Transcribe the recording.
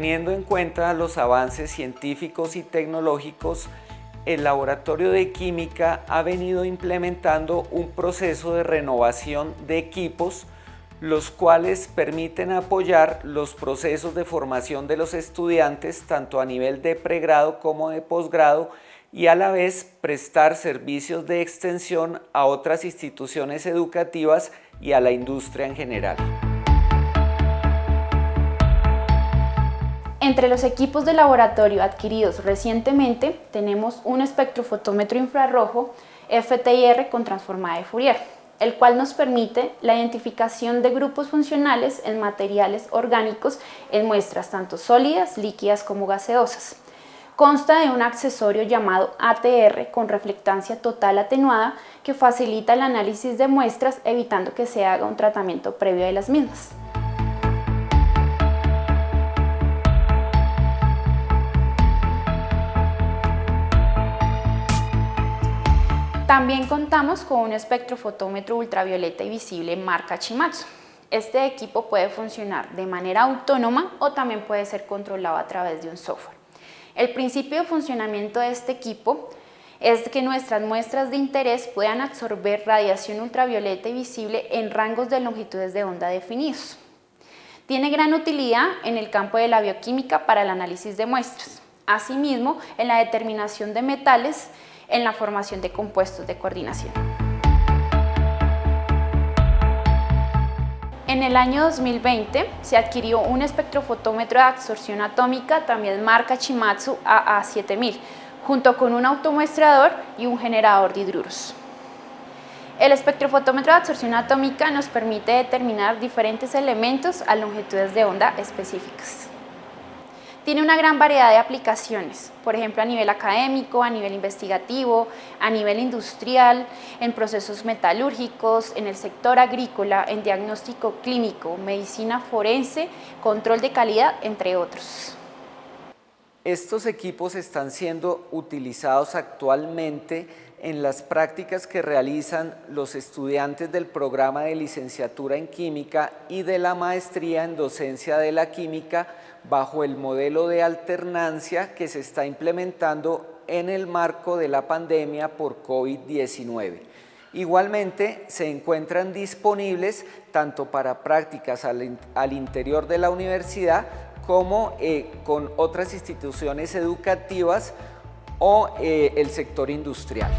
Teniendo en cuenta los avances científicos y tecnológicos, el Laboratorio de Química ha venido implementando un proceso de renovación de equipos los cuales permiten apoyar los procesos de formación de los estudiantes tanto a nivel de pregrado como de posgrado y a la vez prestar servicios de extensión a otras instituciones educativas y a la industria en general. Entre los equipos de laboratorio adquiridos recientemente tenemos un espectrofotómetro infrarrojo FTIR con transformada de Fourier, el cual nos permite la identificación de grupos funcionales en materiales orgánicos en muestras tanto sólidas, líquidas como gaseosas. Consta de un accesorio llamado ATR con reflectancia total atenuada que facilita el análisis de muestras evitando que se haga un tratamiento previo de las mismas. También contamos con un espectrofotómetro ultravioleta y visible marca Chimatsu. Este equipo puede funcionar de manera autónoma o también puede ser controlado a través de un software. El principio de funcionamiento de este equipo es que nuestras muestras de interés puedan absorber radiación ultravioleta y visible en rangos de longitudes de onda definidos. Tiene gran utilidad en el campo de la bioquímica para el análisis de muestras, asimismo en la determinación de metales en la formación de compuestos de coordinación. En el año 2020 se adquirió un espectrofotómetro de absorción atómica, también marca Chimatsu AA7000, junto con un automuestrador y un generador de hidruros. El espectrofotómetro de absorción atómica nos permite determinar diferentes elementos a longitudes de onda específicas. Tiene una gran variedad de aplicaciones, por ejemplo a nivel académico, a nivel investigativo, a nivel industrial, en procesos metalúrgicos, en el sector agrícola, en diagnóstico clínico, medicina forense, control de calidad, entre otros. Estos equipos están siendo utilizados actualmente en las prácticas que realizan los estudiantes del programa de licenciatura en química y de la maestría en docencia de la química bajo el modelo de alternancia que se está implementando en el marco de la pandemia por COVID-19. Igualmente se encuentran disponibles tanto para prácticas al, interior de la universidad como eh, con otras instituciones educativas o eh, el sector industrial.